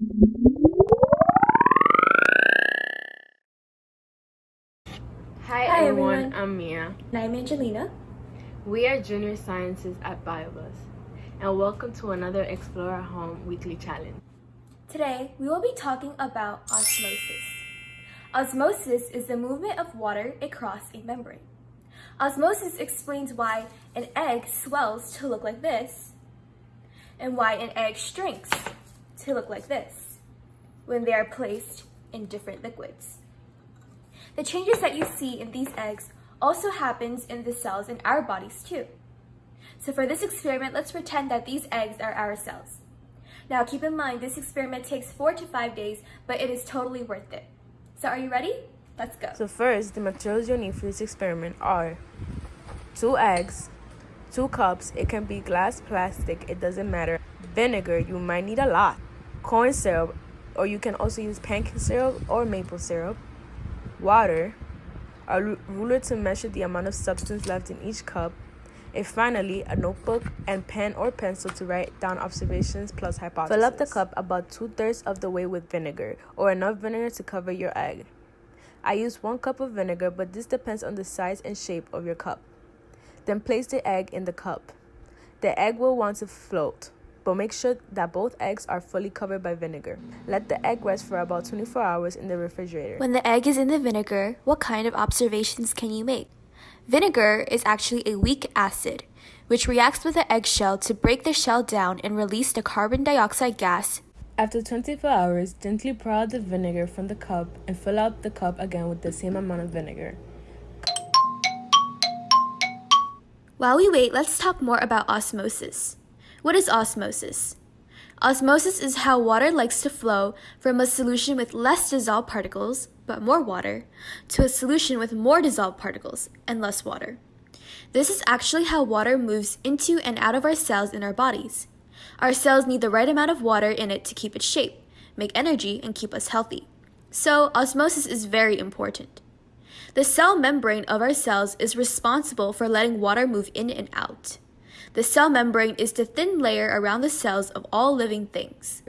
Hi, Hi, everyone. everyone. I'm Mia. And I'm Angelina. We are junior sciences at BioBus, and welcome to another Explore at Home weekly challenge. Today, we will be talking about osmosis. Osmosis is the movement of water across a membrane. Osmosis explains why an egg swells to look like this and why an egg shrinks to look like this when they are placed in different liquids. The changes that you see in these eggs also happens in the cells in our bodies too. So for this experiment, let's pretend that these eggs are our cells. Now keep in mind, this experiment takes four to five days, but it is totally worth it. So are you ready? Let's go. So, first, the materials you'll need for this experiment are two eggs, two cups, it can be glass, plastic, it doesn't matter. Vinegar, you might need a lot. Corn syrup, or you can also use pancake syrup or maple syrup. Water, a ruler to measure the amount of substance left in each cup. And finally, a notebook and pen or pencil to write down observations plus hypotheses. Fill up the cup about two thirds of the way with vinegar, or enough vinegar to cover your egg. I use one cup of vinegar, but this depends on the size and shape of your cup. Then place the egg in the cup. The egg will want to float, but make sure that both eggs are fully covered by vinegar. Let the egg rest for about 24 hours in the refrigerator. When the egg is in the vinegar, what kind of observations can you make? Vinegar is actually a weak acid, which reacts with the eggshell to break the shell down and release the carbon dioxide gas. After 24 hours, gently pour out the vinegar from the cup and fill out the cup again with the same amount of vinegar. While we wait, let's talk more about osmosis. What is osmosis? Osmosis is how water likes to flow from a solution with less dissolved particles, but more water, to a solution with more dissolved particles and less water. This is actually how water moves into and out of our cells in our bodies. Our cells need the right amount of water in it to keep its shape, make energy, and keep us healthy. So, osmosis is very important. The cell membrane of our cells is responsible for letting water move in and out. The cell membrane is the thin layer around the cells of all living things.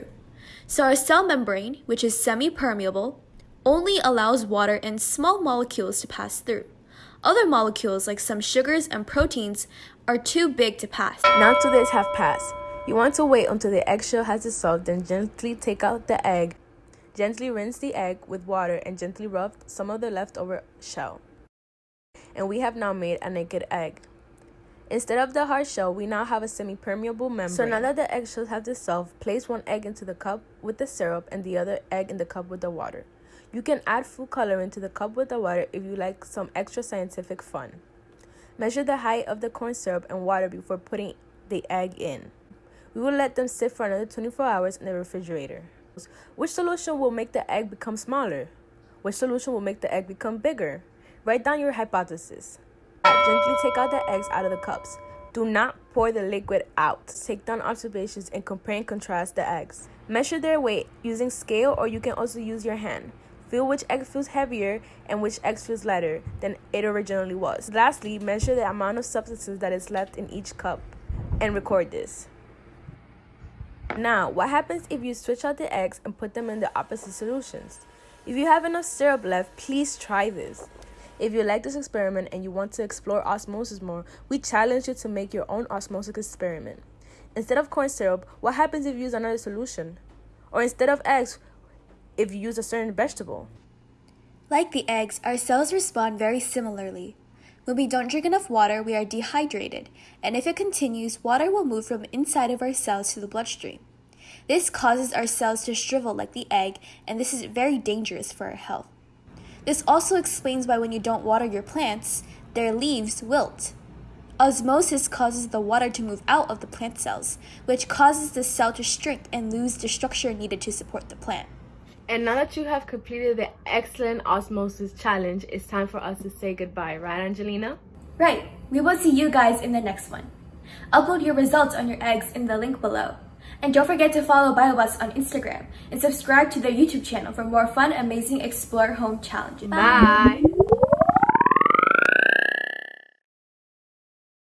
So, our cell membrane, which is semi permeable, only allows water and small molecules to pass through. Other molecules, like some sugars and proteins, are too big to pass. Now two days have passed. You want to wait until the eggshell has dissolved, then gently take out the egg. Gently rinse the egg with water and gently rub some of the leftover shell. And we have now made a naked egg. Instead of the hard shell, we now have a semi-permeable membrane. So now that the eggshells have dissolved, place one egg into the cup with the syrup and the other egg in the cup with the water. You can add food coloring to the cup with the water if you like some extra scientific fun. Measure the height of the corn syrup and water before putting the egg in. We will let them sit for another 24 hours in the refrigerator. Which solution will make the egg become smaller? Which solution will make the egg become bigger? Write down your hypothesis. Gently take out the eggs out of the cups. Do not pour the liquid out. Take down observations and compare and contrast the eggs. Measure their weight using scale or you can also use your hand. Feel which egg feels heavier and which egg feels lighter than it originally was. Lastly, measure the amount of substances that is left in each cup and record this. Now, what happens if you switch out the eggs and put them in the opposite solutions? If you have enough syrup left, please try this. If you like this experiment and you want to explore osmosis more, we challenge you to make your own osmosis experiment. Instead of corn syrup, what happens if you use another solution? Or instead of eggs, if you use a certain vegetable? Like the eggs, our cells respond very similarly. When we don't drink enough water, we are dehydrated, and if it continues, water will move from inside of our cells to the bloodstream. This causes our cells to shrivel like the egg, and this is very dangerous for our health. This also explains why when you don't water your plants, their leaves wilt. Osmosis causes the water to move out of the plant cells, which causes the cell to shrink and lose the structure needed to support the plant. And now that you have completed the excellent osmosis challenge, it's time for us to say goodbye, right, Angelina? Right, we will see you guys in the next one. Upload your results on your eggs in the link below. And don't forget to follow BioBus on Instagram and subscribe to their YouTube channel for more fun, amazing Explore Home challenges. Bye.